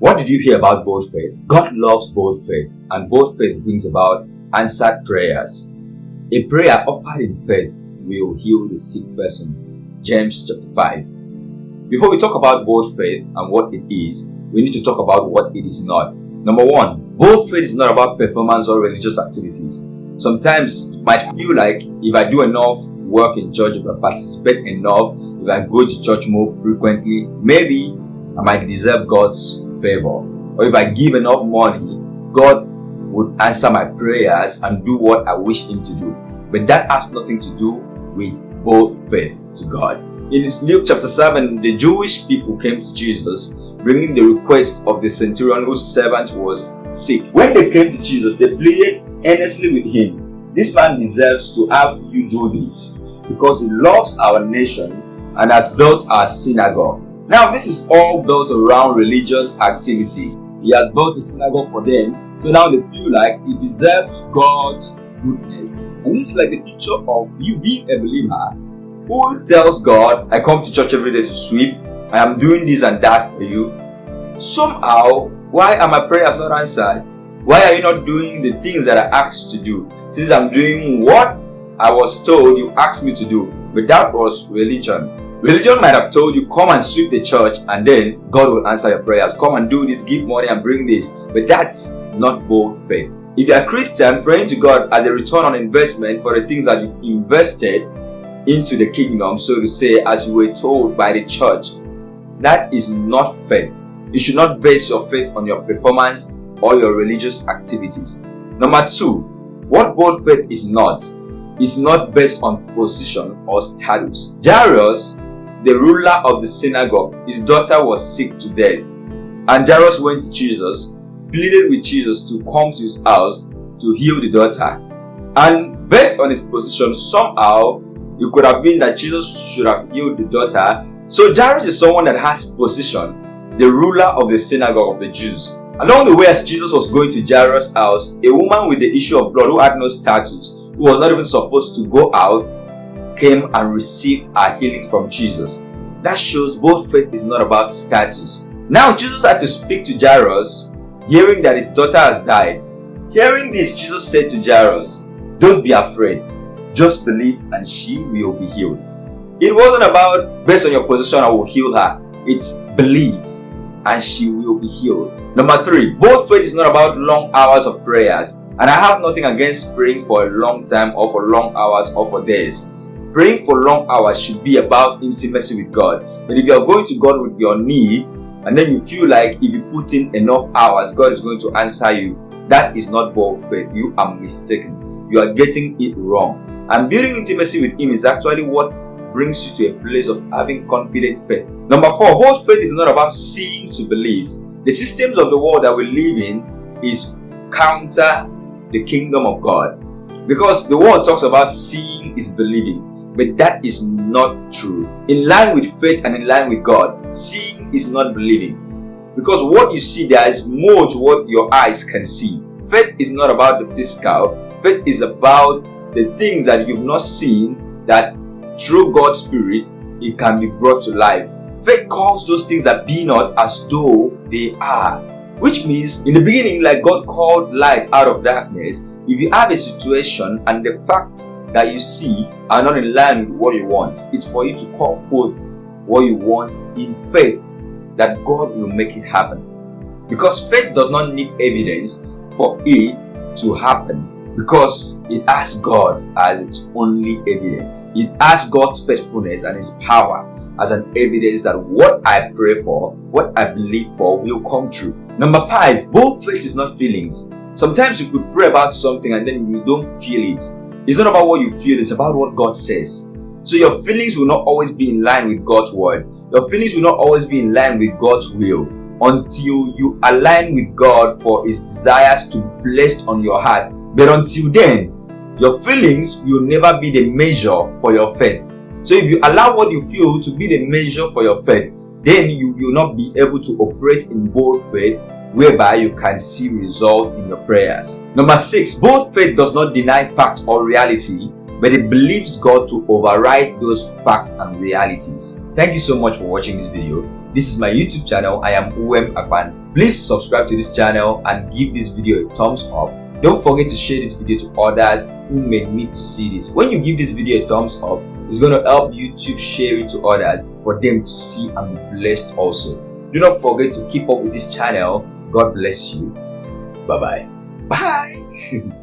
What did you hear about bold faith? God loves bold faith and bold faith brings about answered prayers. A prayer offered in faith will heal the sick person. James chapter 5. Before we talk about bold faith and what it is, we need to talk about what it is not. Number one, bold faith is not about performance or religious activities. Sometimes you might feel like if I do enough work in church, if I participate enough, if I go to church more frequently, maybe I might deserve God's favor. Or if I give enough money, God would answer my prayers and do what I wish Him to do. But that has nothing to do with bold faith to God. In Luke chapter 7, the Jewish people came to Jesus bringing the request of the centurion whose servant was sick. When they came to Jesus, they pleaded earnestly with him, This man deserves to have you do this because he loves our nation and has built our synagogue. Now, this is all built around religious activity. He has built a synagogue for them, so now they feel like he deserves God's goodness. And this is like the picture of you being a believer who tells God, I come to church every day to sweep, I am doing this and that for you. Somehow, why are my prayers not answered? Why are you not doing the things that I asked to do? Since I'm doing what I was told you asked me to do, but that was religion. Religion might have told you, come and sweep the church and then God will answer your prayers. Come and do this, give money and bring this. But that's not bold faith. If you're a Christian, praying to God as a return on investment for the things that you've invested into the kingdom, so to say, as you were told by the church, that is not faith. You should not base your faith on your performance or your religious activities. Number two, what bold faith is not, is not based on position or status. Jairus the ruler of the synagogue, his daughter was sick to death. And Jairus went to Jesus, pleaded with Jesus to come to his house to heal the daughter. And based on his position, somehow it could have been that Jesus should have healed the daughter. So Jairus is someone that has position, the ruler of the synagogue of the Jews. Along the way, as Jesus was going to Jairus' house, a woman with the issue of blood who had no status, who was not even supposed to go out, came and received our healing from Jesus. That shows both faith is not about status. Now Jesus had to speak to Jairus, hearing that his daughter has died. Hearing this, Jesus said to Jairus, Don't be afraid, just believe and she will be healed. It wasn't about, based on your position, I will heal her. It's believe and she will be healed. Number three, both faith is not about long hours of prayers. And I have nothing against praying for a long time or for long hours or for days. Praying for long hours should be about intimacy with God. But if you are going to God with your need and then you feel like if you put in enough hours, God is going to answer you, that is not bold faith. You are mistaken. You are getting it wrong. And building intimacy with Him is actually what brings you to a place of having confident faith. Number four, bold faith is not about seeing to believe. The systems of the world that we live in is counter the kingdom of God. Because the world talks about seeing is believing. But that is not true. In line with faith and in line with God, seeing is not believing. Because what you see, there is more to what your eyes can see. Faith is not about the physical. Faith is about the things that you've not seen that through God's Spirit, it can be brought to life. Faith calls those things that be not as though they are. Which means, in the beginning, like God called light out of darkness, if you have a situation and the fact that you see are not in line with what you want. It's for you to call forth what you want in faith that God will make it happen. Because faith does not need evidence for it to happen because it has God as its only evidence. It has God's faithfulness and His power as an evidence that what I pray for, what I believe for will come true. Number five, both faith is not feelings. Sometimes you could pray about something and then you don't feel it. It's not about what you feel, it's about what God says. So your feelings will not always be in line with God's word. Your feelings will not always be in line with God's will until you align with God for His desires to be placed on your heart. But until then, your feelings will never be the measure for your faith. So if you allow what you feel to be the measure for your faith, then you will not be able to operate in bold faith whereby you can see results in your prayers. Number six, bold faith does not deny fact or reality, but it believes God to override those facts and realities. Thank you so much for watching this video. This is my YouTube channel. I am Uwem Akpan. Please subscribe to this channel and give this video a thumbs up. Don't forget to share this video to others who may need to see this. When you give this video a thumbs up, it's going to help YouTube share it to others for them to see and be blessed also. Do not forget to keep up with this channel. God bless you. Bye-bye. Bye. -bye. Bye.